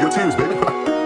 your tears, baby.